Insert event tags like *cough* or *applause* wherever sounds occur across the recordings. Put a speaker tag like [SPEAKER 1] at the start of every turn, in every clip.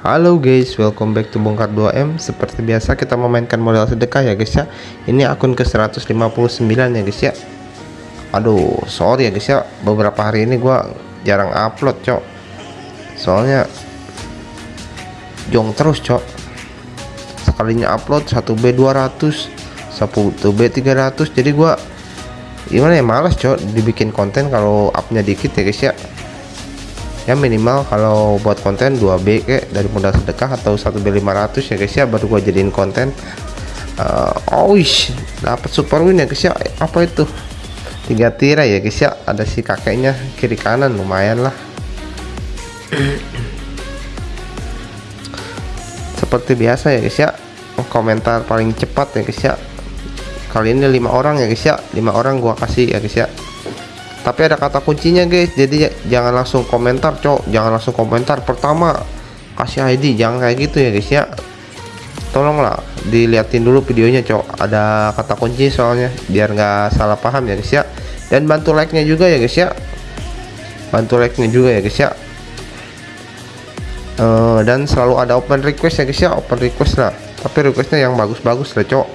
[SPEAKER 1] Halo guys, welcome back to Bongkar 2M Seperti biasa kita memainkan modal sedekah ya guys ya. Ini akun ke 159 ya guys ya. Aduh, sorry ya guys ya. Beberapa hari ini gua jarang upload cok. Soalnya Jong terus cok. Sekalinya upload 1B 200 1B 300 Jadi gua Gimana ya males cok Dibikin konten kalau upnya dikit ya guys ya ya minimal kalau buat konten 2B kayak dari modal sedekah atau 1B 500 ya guys ya baru gua jadiin konten. Uh, oh dapat super win ya guys ya. Apa itu? Tiga tirai ya guys ya. Ada si kakeknya kiri kanan lumayan lah. Seperti biasa ya guys ya. Komentar paling cepat ya guys ya. Kali ini lima orang ya guys ya. Lima orang gua kasih ya guys ya tapi ada kata kuncinya guys. Jadi jangan langsung komentar cok. Jangan langsung komentar. Pertama kasih ID jangan kayak gitu ya guys ya. Tolonglah diliatin dulu videonya cok. Ada kata kunci soalnya biar nggak salah paham ya guys ya. Dan bantu like nya juga ya guys ya. Bantu like nya juga ya guys ya. Uh, dan selalu ada open request ya guys ya. Open request lah. Tapi requestnya yang bagus-bagus lah cok.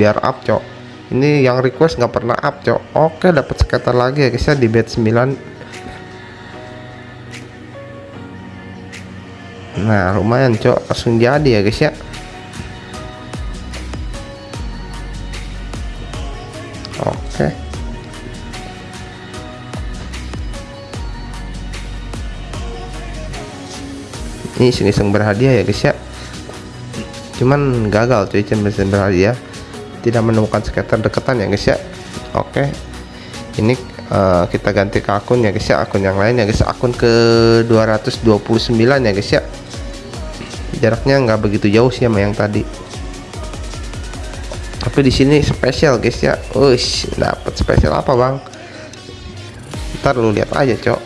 [SPEAKER 1] Biar up cok ini yang request nggak pernah up cok. Oke dapat skater lagi ya guys ya di bed 9 nah lumayan cok. Langsung jadi ya guys ya. Oke. Ini iseng-iseng berhadiah ya guys ya. Cuman gagal cuy cuman berhadiah tidak menemukan skater deketan ya guys ya. Oke. Ini uh, kita ganti ke akun ya guys ya. Akun yang lain ya guys. Akun ke 229 ya guys ya. Jaraknya nggak begitu jauh sih sama yang tadi. Tapi di sini spesial guys ya. Ush, dapat spesial apa bang? Ntar lu lihat aja cok.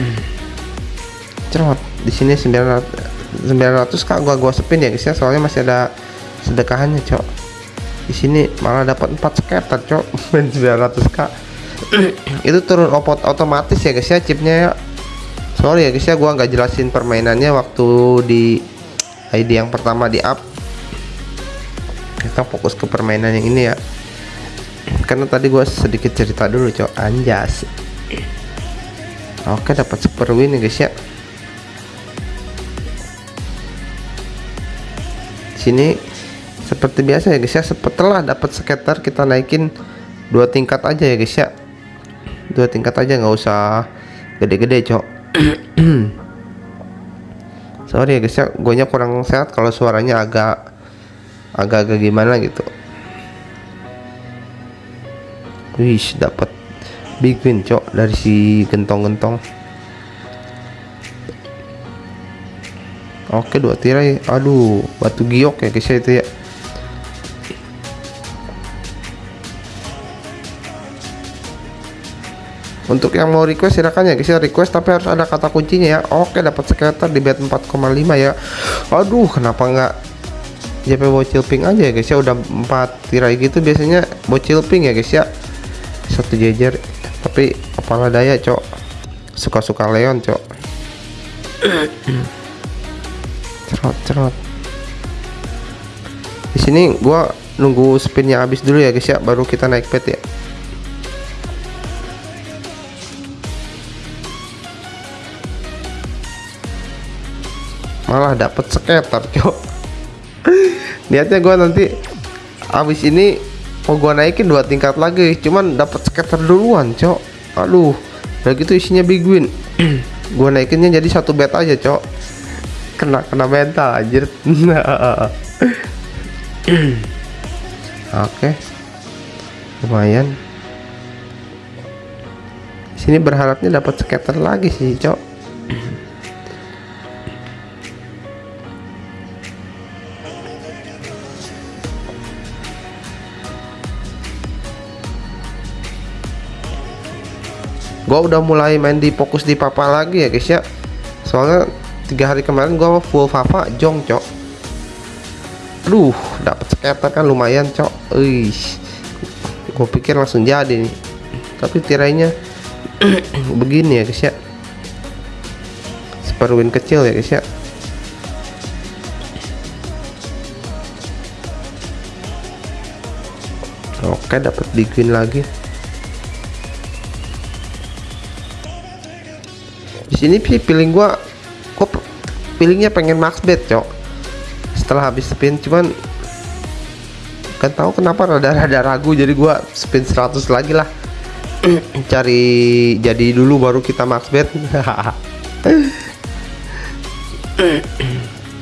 [SPEAKER 1] *clears throat* Cerot di sini 900 900 kak gua gua sepin ya guys ya. Soalnya masih ada sedekahannya cok di sini malah dapat 4 skater cok. *laughs* Main 900k *clears throat* itu turun opot otomatis ya guys ya chipnya ya. Sorry ya guys ya gua nggak jelasin permainannya waktu di ID yang pertama di up. Kita fokus ke permainan yang ini ya. *clears throat* Karena tadi gua sedikit cerita dulu cok. Anjas. Oke dapat super win ya guys ya. Sini seperti biasa ya guys ya. Setelah dapat skater kita naikin dua tingkat aja ya guys ya. Dua tingkat aja nggak usah gede-gede cok. *clears throat* Sorry ya guys ya. Gue kurang sehat kalau suaranya agak agak-agak gimana gitu. Wih dapat big win cok dari si gentong-gentong. Oke dua tirai. Aduh batu giok ya guys ya itu ya untuk yang mau request silakan ya guys ya. Request tapi harus ada kata kuncinya ya. Oke dapat skater di bed 4,5 ya. Aduh kenapa enggak JP bocil pink aja ya guys ya? Udah 4 tirai gitu biasanya bocil pink ya guys ya. Satu jejer. Tapi apalah daya cok. Suka-suka Leon cok. *coughs* Cerot cerot. Di sini gua nunggu spinnya habis dulu ya guys ya baru kita naik pet ya malah dapat skater cok niatnya gua nanti habis ini mau gua naikin dua tingkat lagi cuman dapat skater duluan cok. Aduh udah gitu isinya big win. *clears throat* Gua naikinnya jadi satu bet aja cok. Kena kena mental anjir. *clears throat* Oke. Lumayan. Sini berharapnya dapat skater lagi sih cok *clears throat* gua udah mulai main di fokus di papa lagi ya guys ya. Soalnya tiga hari kemarin gua full papa jong cok. Aduh dapat skater kan lumayan cok. Uish. gua pikir langsung jadi nih. Tapi tirainya *clears throat* begini ya guys ya. Super win kecil ya guys ya. Oke dapat di green lagi. Sini sih feeling gua gua feelingnya pengen max bet cok. Setelah habis spin cuman kan tahu kenapa rada-rada ragu jadi gua spin 100 lagi lah. *clears throat* Cari jadi dulu baru kita max bet. *laughs*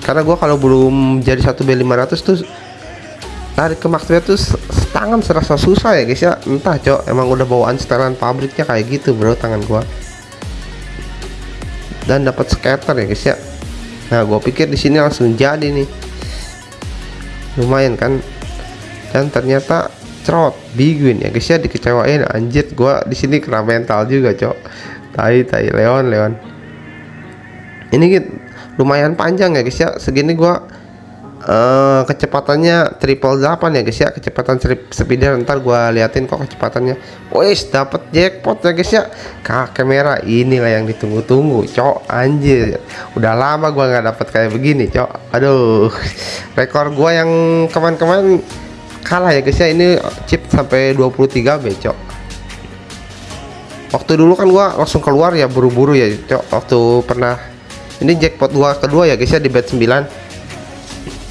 [SPEAKER 1] Karena gua kalau belum jadi satu B 500 tuh tarik ke max bet tuh tangan serasa susah ya guys ya. Entah cok emang udah bawaan setelan pabriknya kayak gitu bro tangan gua dan dapat scatter ya guys ya. Nah gue pikir di sini langsung jadi nih. Lumayan kan? Dan ternyata cerot big ya guys ya. Dikecewain anjir. Gue di sini kena mental juga cok. Tai tai. Leon leon. Ini lumayan panjang ya guys ya. Segini gue uh, kecepatannya triple 8 ya guys ya. Kecepatan speeder ntar gua liatin kok kecepatannya. Wes dapat jackpot ya guys ya. Kakek merah inilah yang ditunggu-tunggu cok. Anjir. Udah lama gua nggak dapat kayak begini cok. Aduh. *laughs* Rekor gua yang kemarin-kemarin kalah ya guys ya. Ini chip sampai 23 B cok. Waktu dulu kan gua langsung keluar ya buru-buru ya cok. Waktu pernah ini jackpot gua kedua ya guys ya di bet 9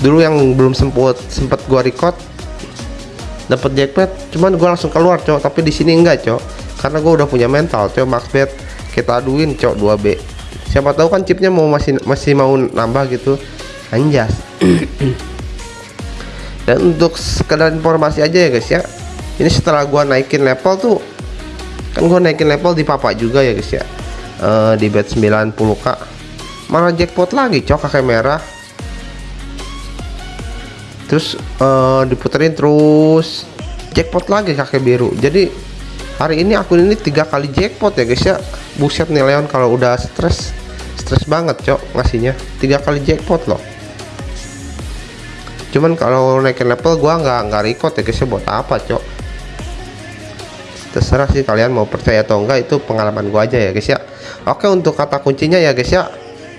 [SPEAKER 1] dulu yang belum sempet sempet gua record dapat jackpot cuman gua langsung keluar cok. Tapi di sini enggak cok. Karena gua udah punya mental cok. Max bet kita aduin cok 2B siapa tahu kan chipnya mau masih masih mau nambah gitu. Anjas. *coughs* Dan untuk sekedar informasi aja ya guys ya. Ini setelah gua naikin level tuh kan gua naikin level di papa juga ya guys ya. Uh, di bet 90k malah jackpot lagi cok kakek merah terus uh, diputerin terus. Jackpot lagi kakek biru jadi hari ini akun ini tiga kali jackpot ya guys ya. Buset nih Leon kalau udah stres stres banget cok ngasihnya. Tiga kali jackpot loh. Cuman kalau naikin level gua nggak nggak record ya guys ya buat apa cok? Terserah sih kalian mau percaya atau enggak itu pengalaman gua aja ya guys ya. Oke untuk kata kuncinya ya guys ya.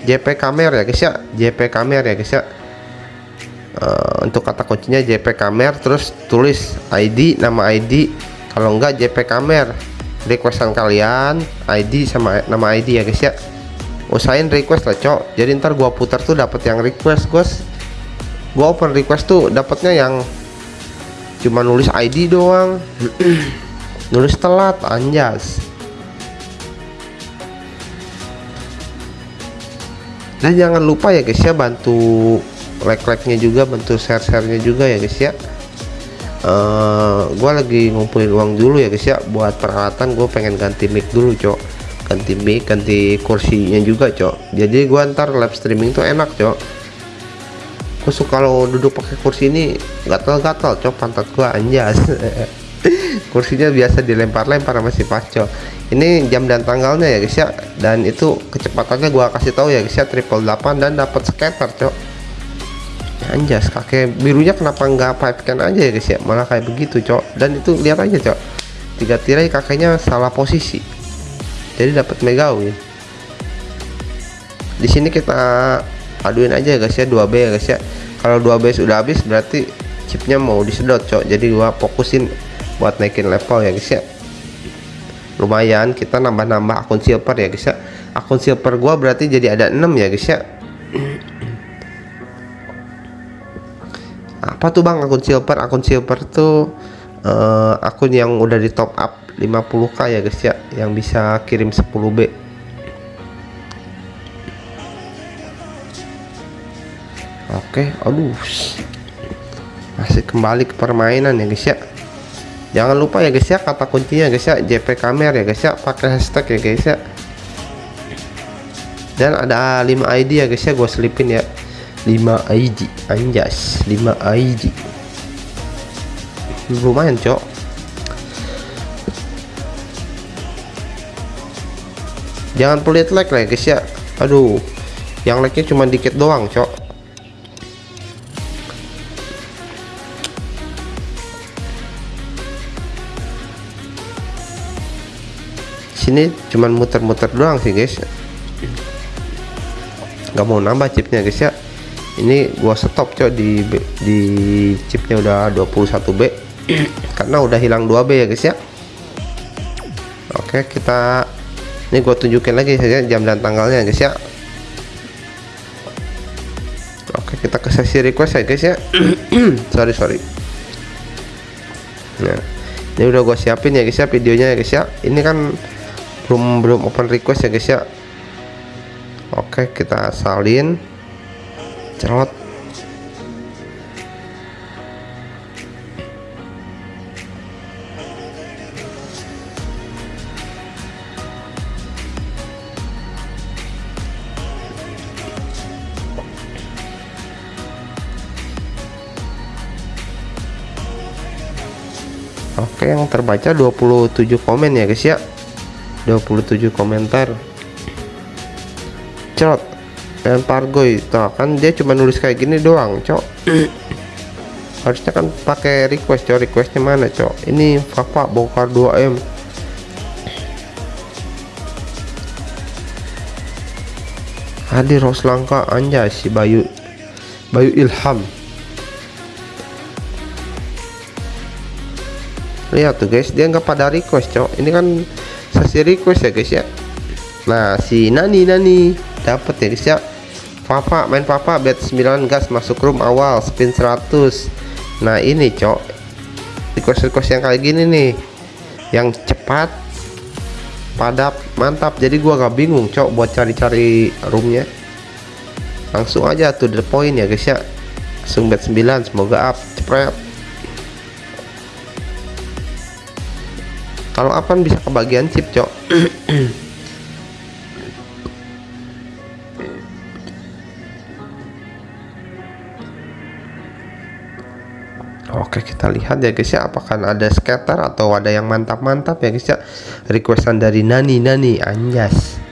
[SPEAKER 1] JP Kamer ya guys ya. JP Kamer ya guys ya uh, untuk kata kuncinya JP Kamer terus tulis ID nama ID kalau enggak JP Kamer. Requestan kalian ID sama nama ID ya guys ya. Usahain request lah cok. Jadi ntar gua putar tuh dapat yang request guys. Gua open request tuh dapatnya yang cuma nulis ID doang. *clears throat* Nulis telat anjas. Dan jangan lupa ya guys ya bantu like-like-nya juga bentuk share-share-nya juga ya guys ya. Uh, eh, gue lagi ngumpulin uang dulu ya guys ya. Buat peralatan gue pengen ganti mic dulu cok. Ganti mic ganti kursinya juga cok. Jadi gue ntar live streaming tuh enak cok. Gue suka kalau duduk pakai kursi ini gatal-gatal cok pantat gue anjas. *laughs* Kursinya biasa dilempar-lempar masih pas cok. Ini jam dan tanggalnya ya guys ya. Dan itu kecepatannya gua kasih tahu ya guys ya triple 8 dan dapat scatter cok anjas kakek birunya kenapa nggak pipe can aja ya guys ya? Malah kayak begitu cok. Dan itu lihat aja cok. Tiga tirai kakeknya salah posisi. Jadi dapat mega win. Di sini kita aduin aja ya guys ya 2B ya guys ya. Kalau 2B sudah habis berarti chipnya mau disedot cok. Jadi gua fokusin buat naikin level ya guys ya. Lumayan kita nambah-nambah akun silver ya guys ya. Akun silver gua berarti jadi ada 6 ya guys ya apa tuh bang? Akun silver. Akun silver tuh uh, akun yang udah di top up 50k ya guys ya. Yang bisa kirim 10b oke aduh. Masih kembali ke permainan ya guys ya. Jangan lupa ya guys ya kata kuncinya guys ya. JP Kamer ya guys ya. Pakai hashtag ya guys ya. Dan ada 5 ID ya guys ya gue selipin ya 5 IG anjas 5 IG lumayan cok. Jangan pelit like lah guys ya. Aduh yang like nya cuma dikit doang cok. Sini cuman muter-muter doang sih guys. Nggak mau nambah chipnya guys ya ini gua stop cok di di chipnya udah 21B *clears throat* karena udah hilang 2B ya guys ya. Oke kita ini gue tunjukin lagi saja jam dan tanggalnya guys ya. Oke kita ke sesi request ya guys ya. *clears throat* Sorry sorry. Nah ini udah gue siapin ya guys ya videonya ya guys ya. Ini kan belum belum open request ya guys ya. Oke kita salin cerot. Oke yang terbaca 27 komen ya guys ya. 27 komentar. Cerot dan Pargoy tuh kan dia cuma nulis kayak gini doang cok. *clears throat* Harusnya kan pakai request cok. Requestnya mana cok? Ini Papa bongkar 2M. Hadir Roslangka anjay si Bayu. Bayu Ilham. Lihat tuh guys dia nggak pada request cok. Ini kan sesi request ya guys ya. Nah si Nani Nani dapat ya guys ya. Papa main Papa bet 9 gas masuk room awal spin 100 nah ini cok. Request request yang kayak gini nih. Yang cepat padat mantap. Jadi gua gak bingung cok buat cari-cari roomnya. Langsung aja tuh the point ya guys ya. Langsung bet 9 semoga up cepet. Kalau apa bisa kebagian chip cok *clears throat* kita lihat ya guys ya. Apakah ada scatter atau ada yang mantap-mantap ya guys ya? Requestan dari Nani. Nani Anjas.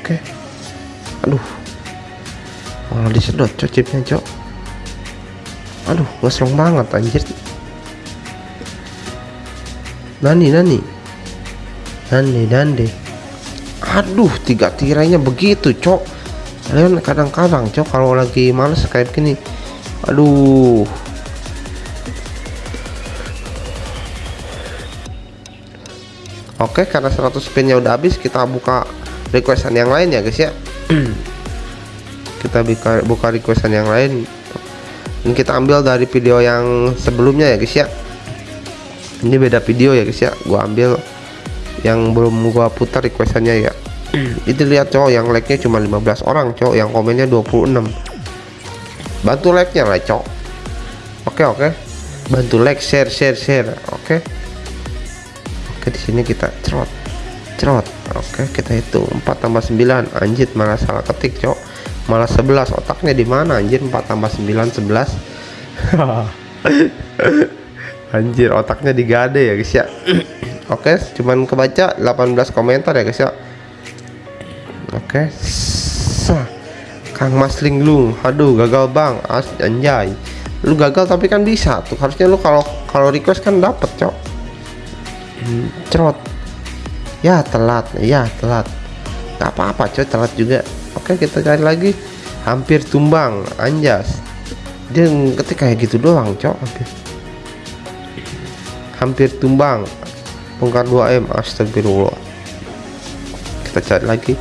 [SPEAKER 1] Oke. Aduh. Malah disedot cok chipnya cok. Aduh ngeslong banget anjir. Nani Nani Nani Nande Aduh tiga tirainya begitu cok. Kalian kadang-kadang cok kalau lagi males kayak gini Aduh. Oke karena 100 spinnya udah habis kita buka requestan yang lain ya guys ya. *clears throat* Kita buka buka requestan yang lain. Dan kita ambil dari video yang sebelumnya ya guys ya. Ini beda video ya guys ya. Gua ambil yang belum gua putar requestannya ya. Itu lihat cowok yang like nya cuma 15 orang cowok yang komennya 26 bantu like nya lah cowok. Oke oke. Bantu like share share share. Oke. Oke di sini kita cerot cerot. Oke kita hitung 4 tambah 9 anjir malah salah ketik cok malah 11 otaknya di mana anjir? 4 tambah 9 11 *laughs* anjir otaknya digade ya guys ya *coughs* oke cuman kebaca 18 komentar ya guys ya. Oke sah Kang Masling lu aduh gagal bang. As anjay. Lu gagal tapi kan bisa tuh. Harusnya lu kalau kalau request kan dapet cok. Hmm, cerot. Ya telat. Ya telat. Nggak apa-apa coy telat juga. Oke kita cari lagi. Hampir tumbang anjas. Dia ketik kayak gitu doang cok hampir. Hampir tumbang bongkar 2M astagfirullah. Kita cari lagi.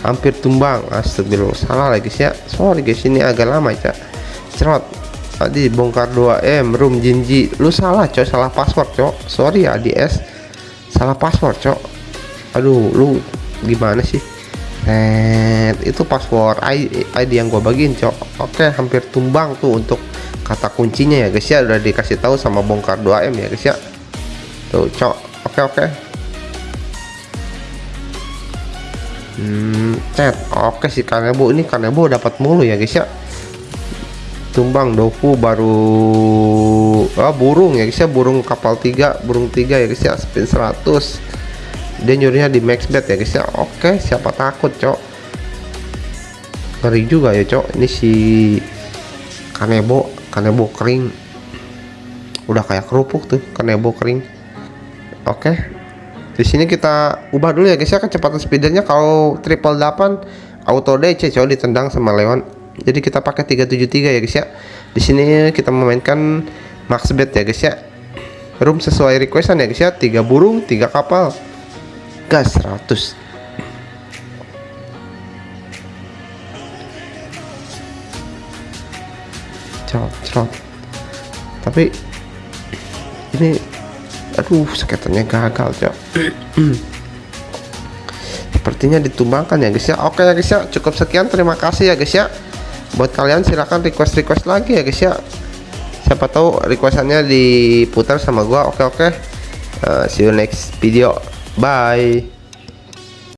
[SPEAKER 1] Hampir tumbang astagfirullah. Salah lagi sih ya sorry guys ini agak lama cak. Cerot. Tadi bongkar 2M room jinji. Lu salah cok. Salah password cok. Sorry ya DS salah password cok. Aduh lu gimana sih? Net, itu password ID yang gue bagiin cok. Oke hampir tumbang tuh untuk kata kuncinya ya guys ya. Udah dikasih tahu sama bongkar 2M ya guys ya. Tuh cok oke oke. Hmm chat oke sih kanebo ini kanebo dapat mulu ya guys ya. Tumbang doku baru ah, burung ya guys ya. Burung kapal tiga burung tiga ya guys ya. Spin 100 dia nyurinya di max bet ya guys ya. Oke siapa takut cok? Ngeri juga ya cok. Ini si kanebo kanebo kering. Udah kayak kerupuk tuh kanebo kering oke. Di sini kita ubah dulu ya guys ya. Kecepatan speedernya. Kalau triple 8 auto DC coba ditendang sama Leon. Jadi kita pakai 373 ya guys ya. Di sini kita memainkan max bet ya guys ya. Room sesuai requestan ya guys ya. Tiga burung tiga kapal. Gas 100 cerot cerot. Tapi ini aduh sekitarnya gagal cok. Sepertinya ditumbangkan ya guys ya. Oke ya guys ya. Cukup sekian. Terima kasih ya guys ya. Buat kalian silahkan request request lagi ya guys ya. Siapa tahu requestannya diputar sama gua. Oke oke. Uh, see you next video. Bye